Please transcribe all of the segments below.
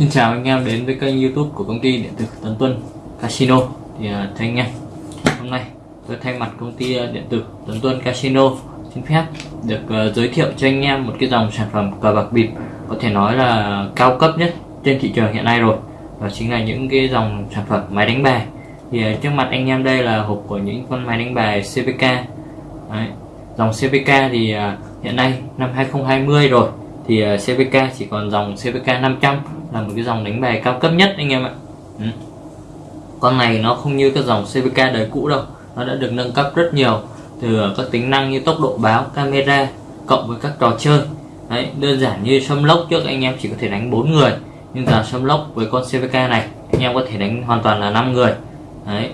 Xin chào anh em đến với kênh youtube của công ty điện tử Tấn Tuân Casino. Thì uh, thưa anh em hôm nay tôi thay mặt công ty à, điện tử Tấn Tuân Casino xin phép được uh, giới thiệu cho anh em một cái dòng sản phẩm cờ bạc bịp có thể nói là cao cấp nhất trên thị trường hiện nay rồi. Đó chính là những cái dòng sản phẩm máy đánh bài. Thì uh, trước mặt anh em đây là hộp của những con máy đánh bài CPK Đấy. dòng CPK thì uh, hiện nay năm 2020 rồi. Thì uh, CPK chỉ còn dòng CPK 500 là một cái dòng đánh bài cao cấp nhất anh em ạ. Ừ. con này nó không như các dòng CVK đời cũ đâu. Nó đã được nâng cấp rất nhiều từ ờ, các tính năng như tốc độ báo camera cộng với các trò chơi. Đấy, đơn giản như xâm lốc trước anh em chỉ có thể đánh bốn người nhưng giờ xâm lốc với con CVK này anh em có thể đánh hoàn toàn là 5 người. Đấy.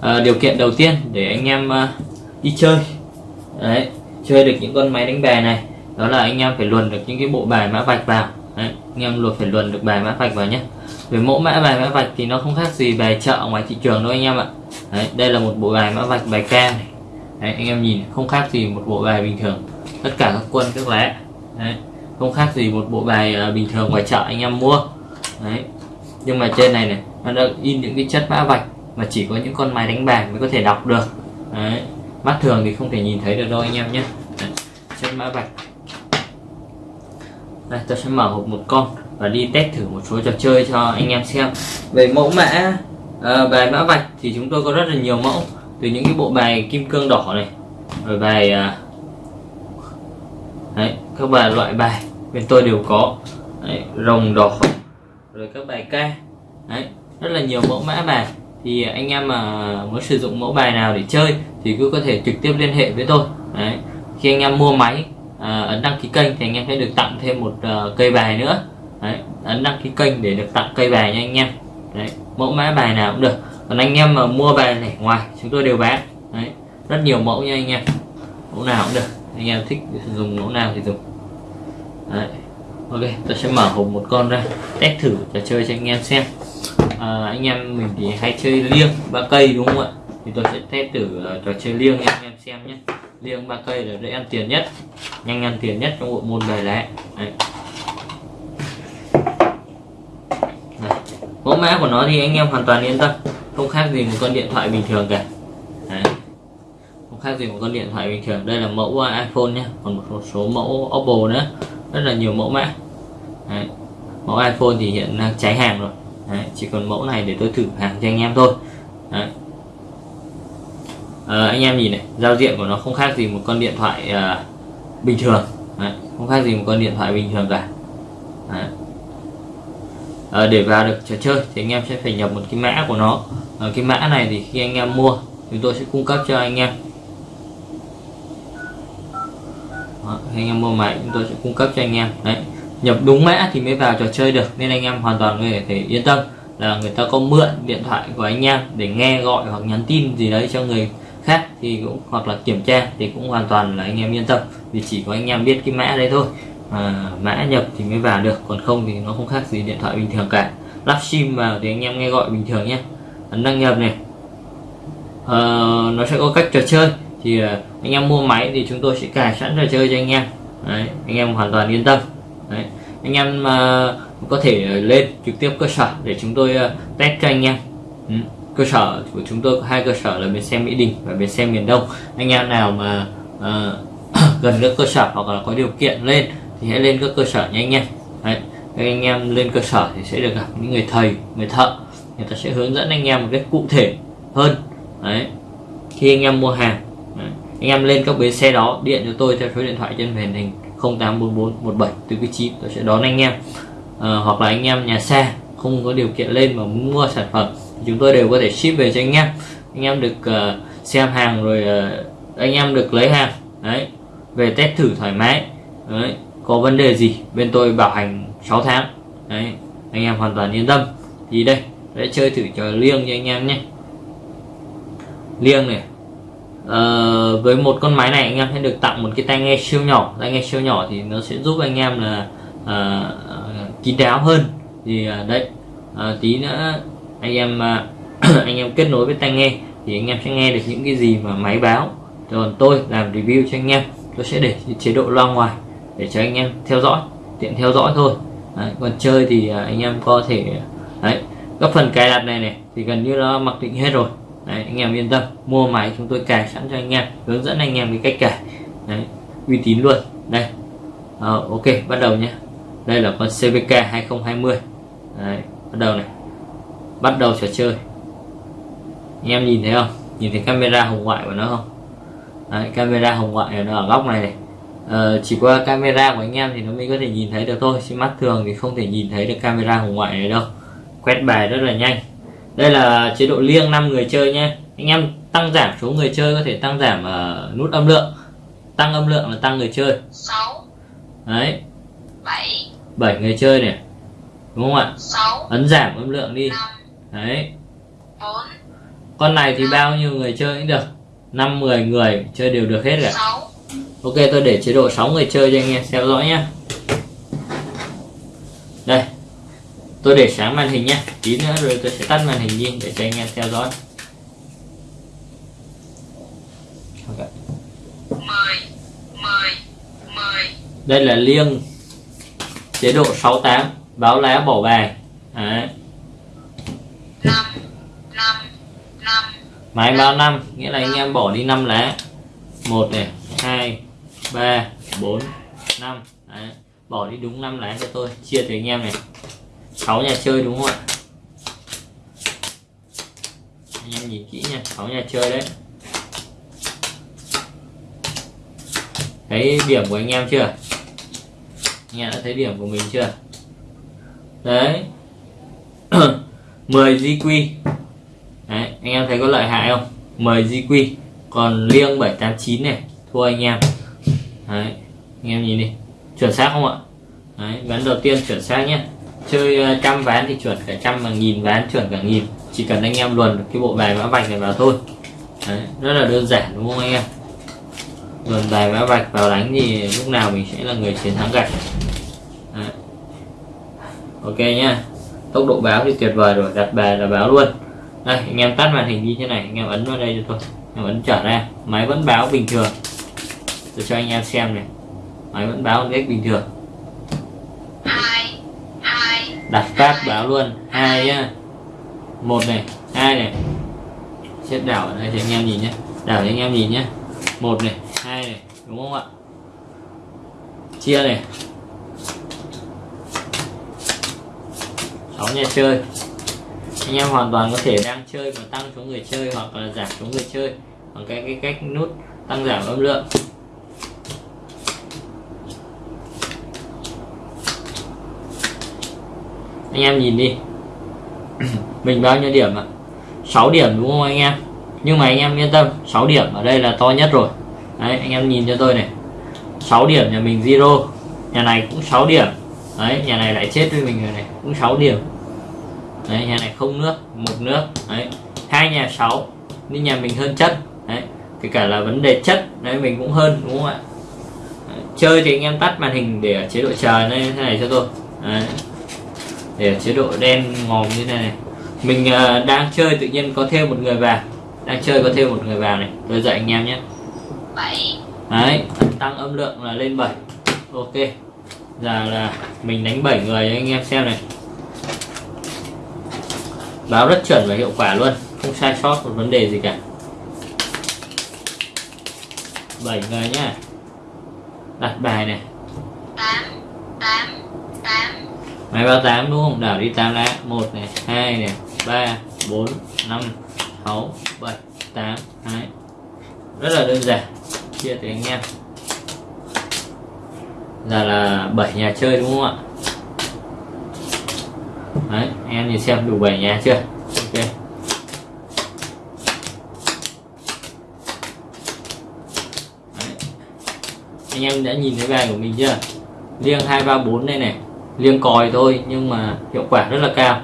À, điều kiện đầu tiên để anh em uh, đi chơi. Đấy, chơi được những con máy đánh bài này đó là anh em phải luồn được những cái bộ bài mã vạch vào. Đấy, anh em luôn phải luồn được bài mã vạch vào nhé về mẫu mã bài mã vạch thì nó không khác gì bài chợ ngoài thị trường đâu anh em ạ Đấy, đây là một bộ bài mã vạch bài ca này Đấy, anh em nhìn không khác gì một bộ bài bình thường tất cả các quân các lá Đấy, không khác gì một bộ bài uh, bình thường ngoài chợ anh em mua Đấy. nhưng mà trên này này nó đã in những cái chất mã vạch mà chỉ có những con máy đánh bài mới có thể đọc được Đấy. mắt thường thì không thể nhìn thấy được đâu anh em nhé Đấy. chất mã vạch đây tôi sẽ mở hộp một con và đi test thử một số trò chơi cho anh em xem. Về mẫu mã à, bài mã vạch thì chúng tôi có rất là nhiều mẫu. Từ những cái bộ bài kim cương đỏ này rồi bài à, đấy, các bài loại bài bên tôi đều có. Đấy, rồng đỏ rồi các bài ca. Đấy, rất là nhiều mẫu mã bài. Thì anh em mà muốn sử dụng mẫu bài nào để chơi thì cứ có thể trực tiếp liên hệ với tôi. Đấy. khi anh em mua máy à, ấn đăng ký kênh thì anh em sẽ được tặng thêm một uh, cây bài nữa. Đấy, ấn đăng ký kênh để được tặng cây bài nha anh em. Đấy, mẫu mã bài nào cũng được. Còn anh em mà mua bài này ngoài chúng tôi đều bán. Đấy, rất nhiều mẫu nha anh em. Mẫu nào cũng được. Anh em thích dùng mẫu nào thì dùng. Đấy. ok tôi sẽ mở hộp một con ra test thử trò chơi cho anh em xem. À, anh em mình thì hay chơi liêng ba cây đúng không ạ? Thì tôi sẽ test thử uh, trò chơi liêng cho anh em xem nhé liêng ba cây là dễ ăn tiền nhất, nhanh ăn tiền nhất trong bộ môn bài lẽ. Đấy. Mẫu mã của nó thì anh em hoàn toàn yên tâm, không khác gì một con điện thoại bình thường cả Đấy. không khác gì một con điện thoại bình thường đây là mẫu à, iPhone nhé còn một số mẫu Oppo nữa rất là nhiều mẫu mã Đấy. mẫu iPhone thì hiện đang cháy hàng rồi Đấy. chỉ còn mẫu này để tôi thử hàng cho anh em thôi Đấy à, anh em nhìn này giao diện của nó không khác gì một con điện thoại à, bình thường. Đấy, không khác gì một con điện thoại bình thường cả. Đấy. À, để vào được trò chơi thì anh em sẽ phải nhập một cái mã của nó. À, cái mã này thì khi anh em mua chúng tôi sẽ cung cấp cho anh em. Đó, anh em mua máy chúng tôi sẽ cung cấp cho anh em. Đấy nhập đúng mã thì mới vào trò chơi được nên anh em hoàn toàn có thể yên tâm là người ta có mượn điện thoại của anh em để nghe gọi hoặc nhắn tin gì đấy cho người khác thì cũng hoặc là kiểm tra thì cũng hoàn toàn là anh em yên tâm. Vì chỉ có anh em biết cái mã đấy thôi. À, mã nhập thì mới vào được còn không thì nó không khác gì điện thoại bình thường cả. Lắp sim vào thì anh em nghe gọi bình thường nhé. Ấn đăng nhập này. À, nó sẽ có cách trò chơi. Thì à, anh em mua máy thì chúng tôi sẽ cài sẵn trò chơi cho anh em. Đấy, anh em hoàn toàn yên tâm. Đấy. anh em uh, có thể lên trực tiếp cơ sở để chúng tôi uh, test cho anh em. Ừ cơ sở của chúng tôi có hai cơ sở là bến xe Mỹ Đình và bến xe miền Đông anh em nào mà uh, gần các cơ sở hoặc là có điều kiện lên thì hãy lên các cơ sở nha anh em Đấy. anh em lên cơ sở thì sẽ được gặp những người thầy người thợ người ta sẽ hướng dẫn anh em một cách cụ thể hơn Đấy. khi anh em mua hàng Đấy. anh em lên các bến xe đó điện cho tôi theo số điện thoại trên màn hình 0844 17 tôi sẽ đón anh em à, hoặc là anh em nhà xa không có điều kiện lên mà muốn mua sản phẩm chúng tôi đều có thể ship về cho anh em. Anh em được uh, xem hàng rồi uh, anh em được lấy hàng. Đấy về test thử thoải mái. Đấy có vấn đề gì bên tôi bảo hành 6 tháng. Đấy anh em hoàn toàn yên tâm. Thì đây để chơi thử trò liêng cho anh em nhé. Liêng này uh, với một con máy này anh em sẽ được tặng một cái tai nghe siêu nhỏ. Tai nghe siêu nhỏ thì nó sẽ giúp anh em là uh, kín đáo hơn. Thì uh, đấy uh, tí nữa anh em à, anh em kết nối với tai nghe thì anh em sẽ nghe được những cái gì mà máy báo. Còn tôi làm review cho anh em tôi sẽ để chế độ loa ngoài để cho anh em theo dõi tiện theo dõi thôi. Đấy, còn chơi thì à, anh em có thể đấy các phần cài đặt này này thì gần như nó mặc định hết rồi. Đấy, anh em yên tâm mua máy chúng tôi cài sẵn cho anh em hướng dẫn anh em cái cách cài. Đấy, uy tín luôn. Đây à, ok bắt đầu nhé. Đây là con CVK 2020 đấy, bắt đầu này bắt đầu trò chơi. Anh em nhìn thấy không? Nhìn thấy camera hồng ngoại của nó không? Đấy, camera hồng ngoại nó ở góc này này. Ờ, chỉ qua camera của anh em thì nó mới có thể nhìn thấy được thôi chứ mắt thường thì không thể nhìn thấy được camera hồng ngoại này đâu. Quét bài rất là nhanh. Đây là chế độ liêng 5 người chơi nhé. Anh em tăng giảm số người chơi có thể tăng giảm ở nút âm lượng. Tăng âm lượng là tăng người chơi. 6 đấy. 7 7 người chơi này. Đúng không ạ? 6 ấn giảm âm lượng đi. 5 đấy. 4 con này thì bao nhiêu người chơi cũng được. 5 10 người chơi đều được hết cả 6 Ok tôi để chế độ 6 người chơi cho anh em theo dõi nhé Đây. Tôi để sáng màn hình nhé Tí nữa rồi tôi sẽ tắt màn hình đi để cho anh em theo dõi. Ok. 10 10 10 Đây là liêng Chế độ 68 Báo lá bỏ bài. Đấy. 5 5 5 Máy báo 5 Nghĩa là anh em bỏ đi 5 lá. 1 này 2 3 4 5 Đấy. Bỏ đi đúng 5 lá cho tôi Chia cho anh em này. 6 nhà chơi đúng không ạ? Anh em nhìn kỹ nha 6 nhà chơi đấy. Thấy điểm của anh em chưa? Anh em đã thấy điểm của mình chưa? Đấy 10 GQ Đấy, anh em thấy có lợi hại không? 10 GQ còn liêng 789 này thua anh em. Đấy, anh em nhìn đi. Chuẩn xác không ạ? Đấy, ván đầu tiên chuẩn xác nhé. Chơi ờ, trăm ván thì chuẩn cả trăm mà nghìn ván chuẩn cả nghìn. Chỉ cần anh em luồn được cái bộ bài mã vạch này vào thôi. Đấy, rất là đơn giản đúng không anh em? Luồn bài mã vạch vào đánh thì lúc nào mình sẽ là người chiến thắng gạch. Đấy. ok nhá tốc độ báo thì tuyệt vời rồi đặt bài là báo luôn. Đây anh em tắt màn hình như thế này anh em ấn vào đây cho tôi. Anh em ấn trở ra máy vẫn báo bình thường. Để cho anh em xem này máy vẫn báo cách bình thường. 2 2 đặt phát báo luôn hai nhá. Một này hai này. Xếp đảo ở đây cho anh em nhìn nhé đảo cho anh em nhìn nhé một này hai này đúng không ạ? Chia này sáu nhà chơi. Anh em hoàn toàn có thể đang chơi và tăng số người chơi hoặc là giảm số người chơi. Bằng cái cái cách nút tăng giảm âm lượng. Anh em nhìn đi. Mình bao nhiêu điểm ạ? 6 điểm đúng không anh em? Nhưng mà anh em yên tâm 6 điểm ở đây là to nhất rồi. Đấy, anh em nhìn cho tôi này. 6 điểm nhà mình zero. Nhà này cũng 6 điểm đấy nhà này lại chết với mình rồi này cũng 6 điểm. Đấy nhà này không nước một nước. Đấy hai nhà 6 nhưng nhà mình hơn chất. Đấy kể cả là vấn đề chất đấy mình cũng hơn đúng không ạ? Đấy. chơi thì anh em tắt màn hình để ở chế độ chờ này thế này cho tôi. Đấy để chế độ đen ngòm như thế này. Mình uh, đang chơi tự nhiên có thêm một người vào đang chơi có thêm một người vào này. Tôi dạy anh em nhé. 7 đấy tăng âm lượng là lên 7 ok giờ là mình đánh 7 người cho anh em xem này. Báo rất chuẩn và hiệu quả luôn không sai sót một vấn đề gì cả. 7 người nhá. Đặt bài này. 8 8 8 máy báo 8 đúng không? Đảo đi 8 lá. 1 này 2 này 3 4 5 6 7 8 đấy. rất là đơn giản. Chia tới anh em giờ là 7 nhà chơi đúng không ạ? Đấy em nhìn xem đủ 7 nhà chưa? Ok. Đấy. anh em đã nhìn thấy bài của mình chưa? Liêng 234 đây này. Liêng còi thôi nhưng mà hiệu quả rất là cao.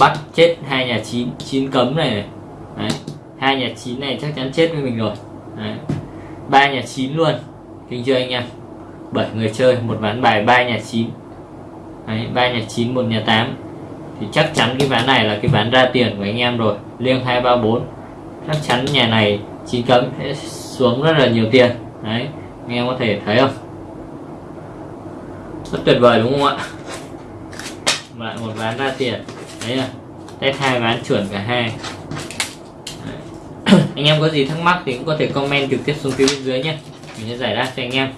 Bắt chết hai nhà chín chín cấm này, này. Đấy. hai nhà chín này chắc chắn chết với mình rồi. Đấy. ba nhà chín luôn. Kinh chưa anh em? Bảy người chơi một ván bài ba nhà chín. Đấy, ba nhà chín một nhà tám. Thì chắc chắn cái ván này là cái ván ra tiền của anh em rồi. Liêng hai ba bốn. Chắc chắn nhà này chín cấm sẽ xuống rất là nhiều tiền. Đấy anh em có thể thấy không? Rất tuyệt vời đúng không ạ? Lại một ván ra tiền. Đấy là test hai ván chuẩn cả hai. Anh em có gì thắc mắc thì cũng có thể comment trực tiếp xuống phía bên dưới nhé. Mình sẽ giải đáp cho anh em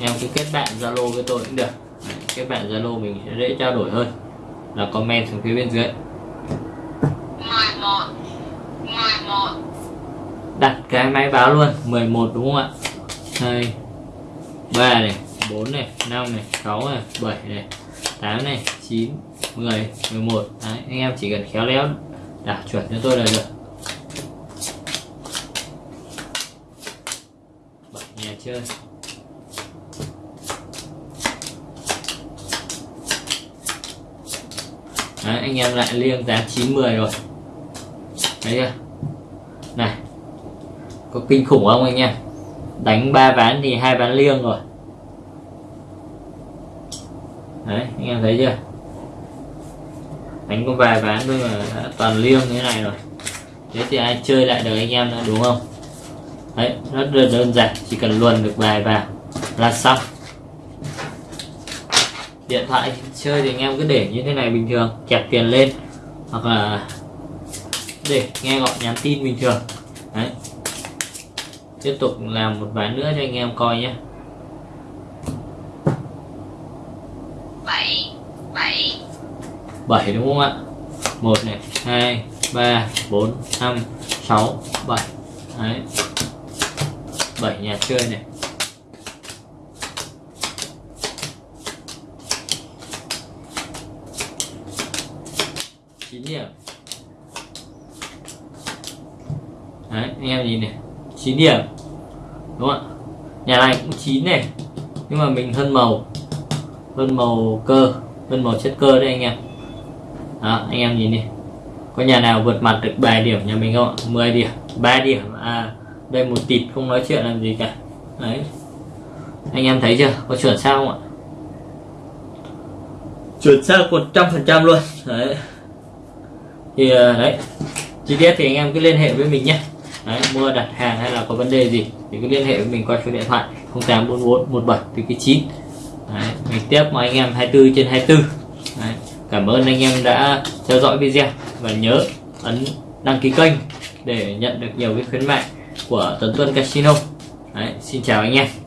em cứ kết bạn zalo với tôi cũng được. Đấy. kết bạn zalo mình sẽ dễ trao đổi hơn. Là comment xuống phía bên dưới. 11 11 đặt cái máy báo luôn 11 đúng không ạ? 2 3 này 4 này 5 này 6 này 7 này 8 này 9 10 11 Đấy, anh em chỉ cần khéo léo đảo chuẩn cho tôi là được. Bảy nhà chơi Đấy, anh em lại liêng giá 90 rồi. Thấy chưa? Này có kinh khủng không anh em? Đánh ba ván thì hai ván liêng rồi. Đấy anh em thấy chưa? Đánh có vài ván thôi mà toàn liêng như thế này rồi. Thế thì ai chơi lại được anh em nữa đúng không? Đấy rất là đơn giản chỉ cần luồn được bài vào là xong điện thoại chơi thì anh em cứ để như thế này bình thường, kẹp tiền lên, hoặc là để nghe gọi nhắn tin bình thường. Đấy. Tiếp tục làm một vài nữa cho anh em coi nhé. Bảy bảy. Bảy đúng không ạ? Một này, hai, ba, bốn, năm, sáu, bảy. Đấy. Bảy nhà chơi này. Điểm đấy, anh em nhìn này 9 điểm, đúng không ạ? Nhà này cũng 9 này, nhưng mà mình hơn màu hơn màu cơ, hơn màu chất cơ đấy anh em. Đó, anh em nhìn đi. Có nhà nào vượt mặt được 7 điểm nhà mình không ạ? 10 điểm 3 điểm à đây một tịt không nói chuyện làm gì cả. Đấy. Anh em thấy chưa? Có chuẩn sao không ạ? Chuẩn xác 100% luôn. Đấy thì ờ, đấy. Chi tiết thì anh em cứ liên hệ với mình nhé. Đấy, mua đặt hàng hay là có vấn đề gì thì cứ liên hệ với mình qua số điện thoại 0844 17 từ cái 9 đấy, mình tiếp mọi anh em 24 trên 24 đấy, cảm ơn anh em đã theo dõi video và nhớ ấn đăng ký kênh để nhận được nhiều cái khuyến mại của Tấn Tuân Casino. Đấy, xin chào anh em.